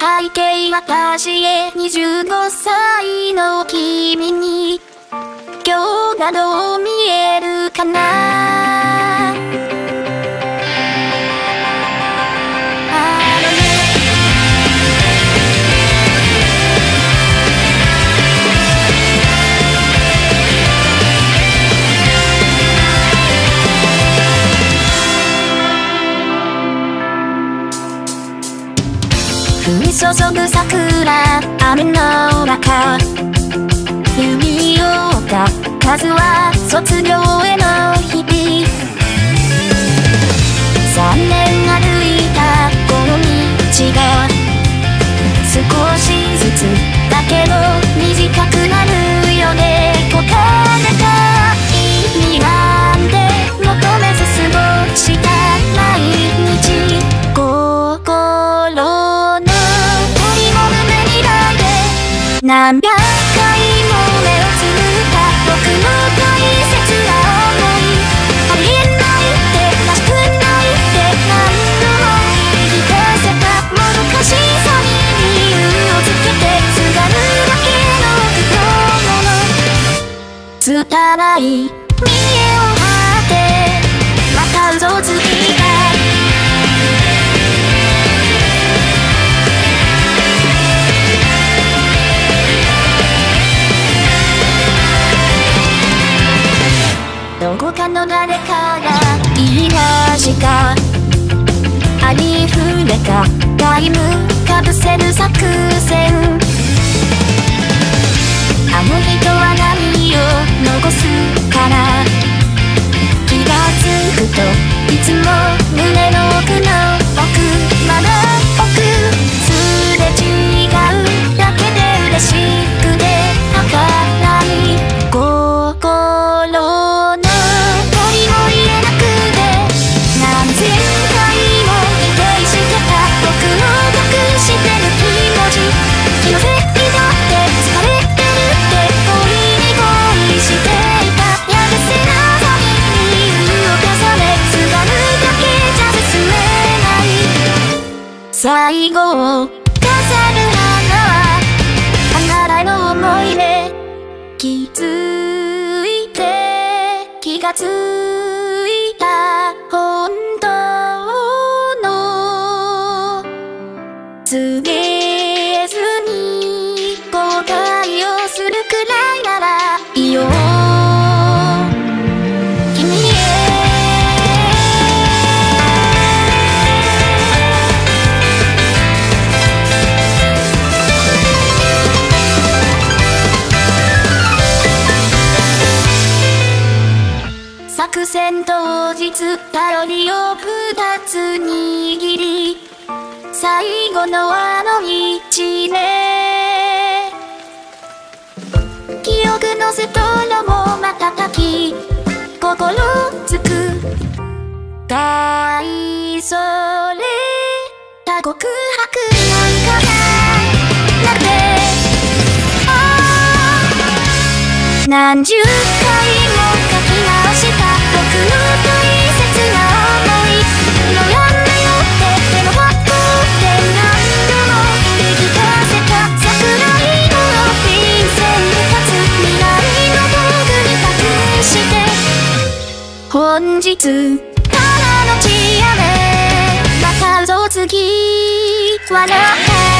背景私へ。25歳の君に今日がどう見えるかな。注ぐ桜雨の中。弓を折った数は卒業への何百回も目をつむった僕の大切な想いありないってらしくないって何度も言い出せたもどかしさに理由をつけてすがるだけの苦労の拙い見栄こかの誰かが言いましたありふれた。タイムかぶせる作最後を飾る花はあなたの思い出気づいて気がついた本当の次作戦当日パロディを二つ握り最後のあの一年。記憶のストロも瞬き心つく。大それた告白なんかなくて何十回も書き本日からの血雨。また嘘つき笑って